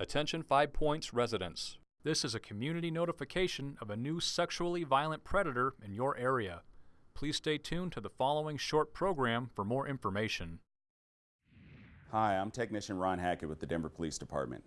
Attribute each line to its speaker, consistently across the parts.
Speaker 1: Attention Five Points residents. This is a community notification of a new sexually violent predator in your area. Please stay tuned to the following short program for more information.
Speaker 2: Hi, I'm Technician Ron Hackett with the Denver Police Department.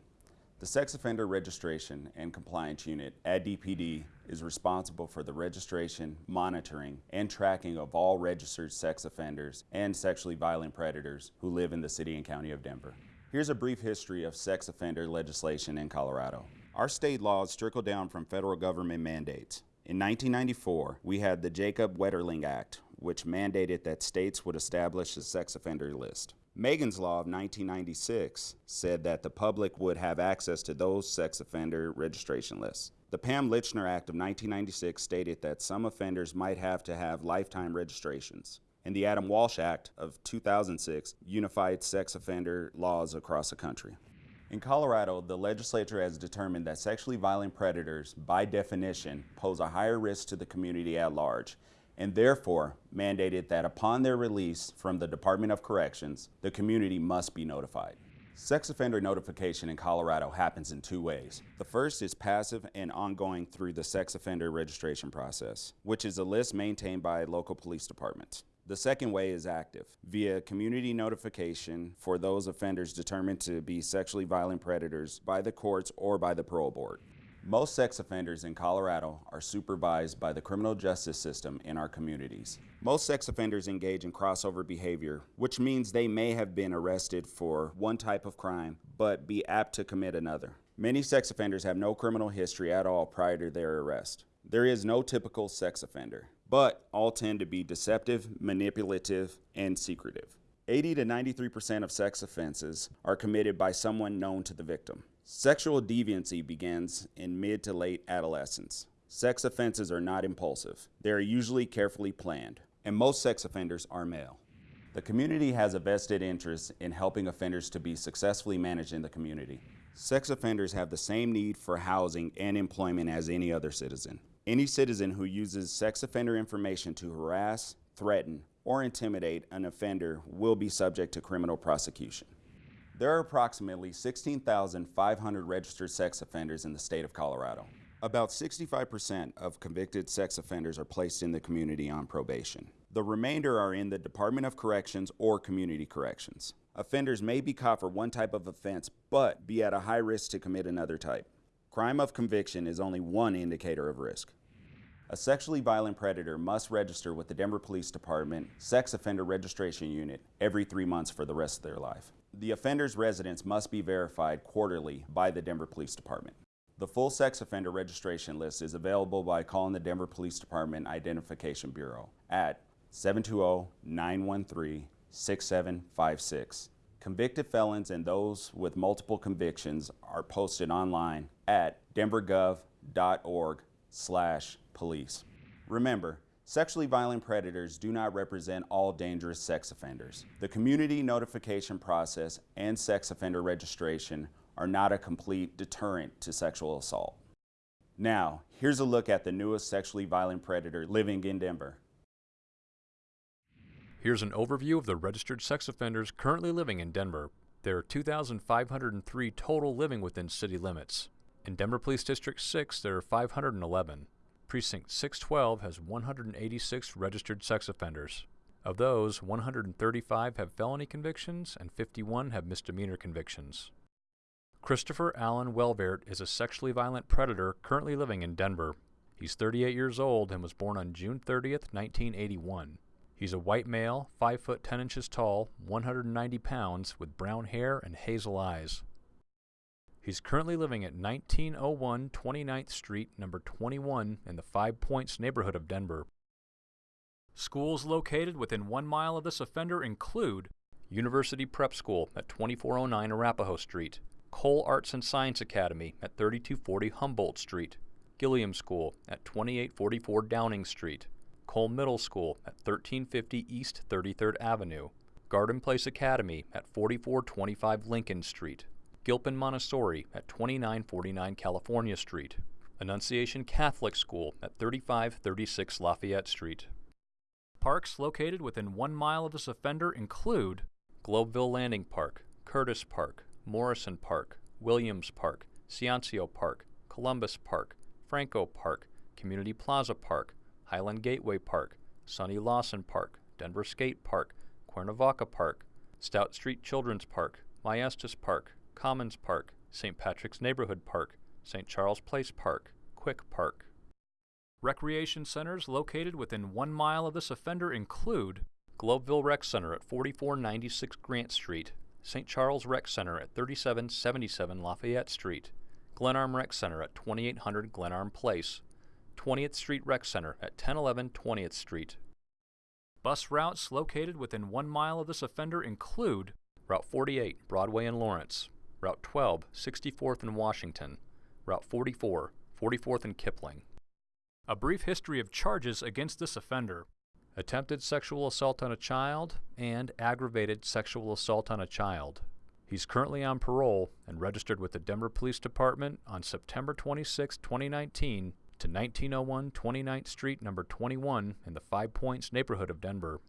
Speaker 2: The Sex Offender Registration and Compliance Unit at DPD is responsible for the registration, monitoring, and tracking of all registered sex offenders and sexually violent predators who live in the City and County of Denver. Here's a brief history of sex offender legislation in Colorado. Our state laws trickle down from federal government mandates. In 1994, we had the Jacob Wetterling Act, which mandated that states would establish a sex offender list. Megan's Law of 1996 said that the public would have access to those sex offender registration lists. The Pam Lychner Act of 1996 stated that some offenders might have to have lifetime registrations and the Adam Walsh Act of 2006 unified sex offender laws across the country. In Colorado, the legislature has determined that sexually violent predators, by definition, pose a higher risk to the community at large, and therefore mandated that upon their release from the Department of Corrections, the community must be notified. Sex offender notification in Colorado happens in two ways. The first is passive and ongoing through the sex offender registration process, which is a list maintained by local police departments. The second way is active, via community notification for those offenders determined to be sexually violent predators by the courts or by the parole board. Most sex offenders in Colorado are supervised by the criminal justice system in our communities. Most sex offenders engage in crossover behavior, which means they may have been arrested for one type of crime, but be apt to commit another. Many sex offenders have no criminal history at all prior to their arrest. There is no typical sex offender but all tend to be deceptive, manipulative, and secretive. 80 to 93% of sex offenses are committed by someone known to the victim. Sexual deviancy begins in mid to late adolescence. Sex offenses are not impulsive. They are usually carefully planned, and most sex offenders are male. The community has a vested interest in helping offenders to be successfully managed in the community. Sex offenders have the same need for housing and employment as any other citizen. Any citizen who uses sex offender information to harass, threaten, or intimidate an offender will be subject to criminal prosecution. There are approximately 16,500 registered sex offenders in the state of Colorado. About 65% of convicted sex offenders are placed in the community on probation. The remainder are in the Department of Corrections or Community Corrections. Offenders may be caught for one type of offense, but be at a high risk to commit another type. Crime of conviction is only one indicator of risk. A sexually violent predator must register with the Denver Police Department Sex Offender Registration Unit every three months for the rest of their life. The offender's residence must be verified quarterly by the Denver Police Department. The full sex offender registration list is available by calling the Denver Police Department Identification Bureau at 720-913-6756. Convicted felons and those with multiple convictions are posted online at denvergov.org slash police. Remember, sexually violent predators do not represent all dangerous sex offenders. The community notification process and sex offender registration are not a complete deterrent to sexual assault. Now, here's a look at the newest sexually violent predator living in Denver.
Speaker 1: Here's an overview of the registered sex offenders currently living in Denver. There are 2,503 total living within city limits. In Denver Police District 6, there are 511. Precinct 612 has 186 registered sex offenders. Of those, 135 have felony convictions and 51 have misdemeanor convictions. Christopher Allen Welvert is a sexually violent predator currently living in Denver. He's 38 years old and was born on June 30th, 1981. He's a white male, 5 foot 10 inches tall, 190 pounds, with brown hair and hazel eyes. He's currently living at 1901 29th Street, number 21, in the Five Points neighborhood of Denver. Schools located within one mile of this offender include University Prep School at 2409 Arapahoe Street, Cole Arts and Science Academy at 3240 Humboldt Street, Gilliam School at 2844 Downing Street, Cole Middle School at 1350 East 33rd Avenue, Garden Place Academy at 4425 Lincoln Street, Gilpin Montessori at 2949 California Street, Annunciation Catholic School at 3536 Lafayette Street. Parks located within one mile of this offender include Globeville Landing Park, Curtis Park, Morrison Park, Williams Park, Ciancio Park, Columbus Park, Franco Park, Community Plaza Park, Highland Gateway Park, Sonny Lawson Park, Denver Skate Park, Cuernavaca Park, Stout Street Children's Park, Maestas Park, Commons Park, St. Patrick's Neighborhood Park, St. Charles Place Park, Quick Park. Recreation centers located within one mile of this offender include Globeville Rec Center at 4496 Grant Street, St. Charles Rec Center at 3777 Lafayette Street, Glenarm Rec Center at 2800 Glenarm Place, 20th Street Rec Center at 1011 20th Street. Bus routes located within one mile of this offender include Route 48, Broadway and Lawrence, Route 12, 64th and Washington, Route 44, 44th and Kipling. A brief history of charges against this offender. Attempted sexual assault on a child and aggravated sexual assault on a child. He's currently on parole and registered with the Denver Police Department on September 26, 2019 to 1901 29th Street, number 21 in the Five Points neighborhood of Denver.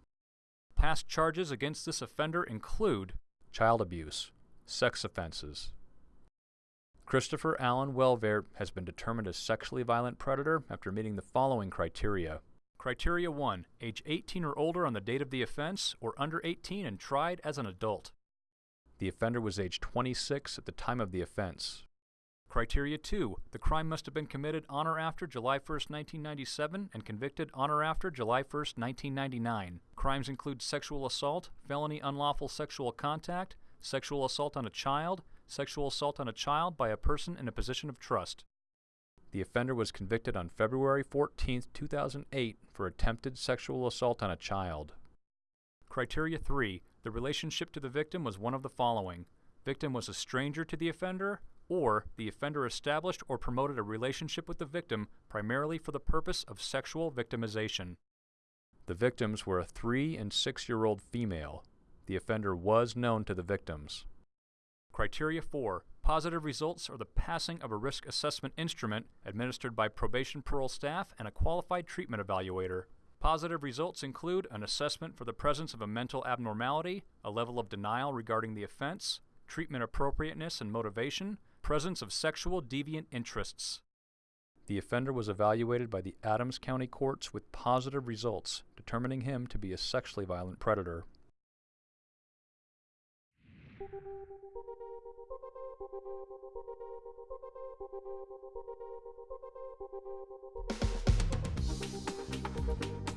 Speaker 1: Past charges against this offender include child abuse, sex offenses. Christopher Allen Welvert has been determined a sexually violent predator after meeting the following criteria. Criteria 1. Age 18 or older on the date of the offense, or under 18 and tried as an adult. The offender was age 26 at the time of the offense. Criteria 2. The crime must have been committed on or after July 1, 1997 and convicted on or after July 1, 1999. Crimes include sexual assault, felony unlawful sexual contact, sexual assault on a child, sexual assault on a child by a person in a position of trust. The offender was convicted on February 14, 2008 for attempted sexual assault on a child. Criteria 3. The relationship to the victim was one of the following. Victim was a stranger to the offender, or the offender established or promoted a relationship with the victim primarily for the purpose of sexual victimization. The victims were a 3 and 6 year old female. The offender was known to the victims. Criteria 4. Positive results are the passing of a risk assessment instrument administered by probation parole staff and a qualified treatment evaluator. Positive results include an assessment for the presence of a mental abnormality, a level of denial regarding the offense, treatment appropriateness and motivation, presence of sexual deviant interests. The offender was evaluated by the Adams County courts with positive results, determining him to be a sexually violent predator. Thank you.